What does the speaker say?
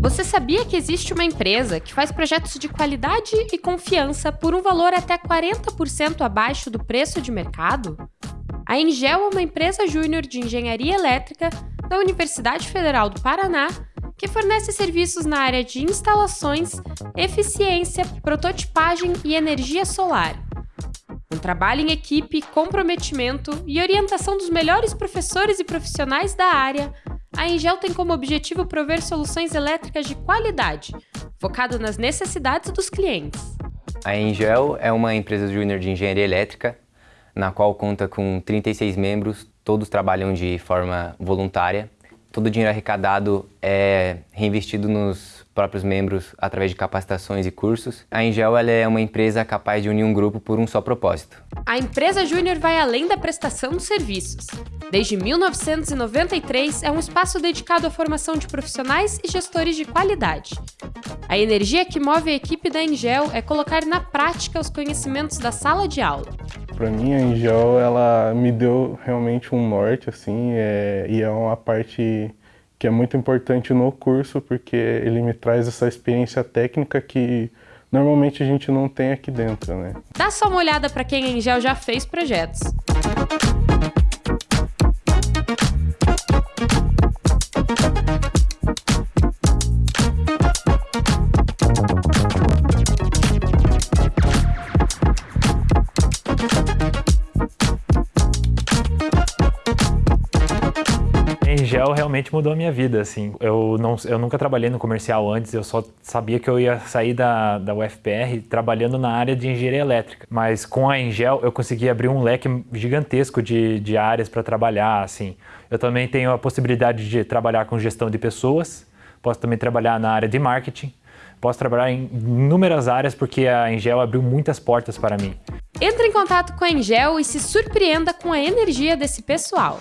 Você sabia que existe uma empresa que faz projetos de qualidade e confiança por um valor até 40% abaixo do preço de mercado? A Engel é uma empresa júnior de engenharia elétrica da Universidade Federal do Paraná que fornece serviços na área de instalações, eficiência, prototipagem e energia solar. Um trabalho em equipe, comprometimento e orientação dos melhores professores e profissionais da área, a Engel tem como objetivo prover soluções elétricas de qualidade, focado nas necessidades dos clientes. A Engel é uma empresa júnior de engenharia elétrica, na qual conta com 36 membros, todos trabalham de forma voluntária Todo o dinheiro arrecadado é reinvestido nos próprios membros através de capacitações e cursos. A Engel é uma empresa capaz de unir um grupo por um só propósito. A empresa Júnior vai além da prestação de serviços. Desde 1993, é um espaço dedicado à formação de profissionais e gestores de qualidade. A energia que move a equipe da Engel é colocar na prática os conhecimentos da sala de aula. Para mim, a Engel, ela me deu realmente um norte, assim, é, e é uma parte que é muito importante no curso, porque ele me traz essa experiência técnica que normalmente a gente não tem aqui dentro, né? Dá só uma olhada para quem a Engel já fez projetos. Engel realmente mudou a minha vida, assim. Eu, não, eu nunca trabalhei no comercial antes, eu só sabia que eu ia sair da, da UFPR trabalhando na área de engenharia elétrica. Mas com a Engel eu consegui abrir um leque gigantesco de, de áreas para trabalhar, assim. Eu também tenho a possibilidade de trabalhar com gestão de pessoas, posso também trabalhar na área de marketing, posso trabalhar em inúmeras áreas porque a Engel abriu muitas portas para mim. Entre em contato com a Engel e se surpreenda com a energia desse pessoal.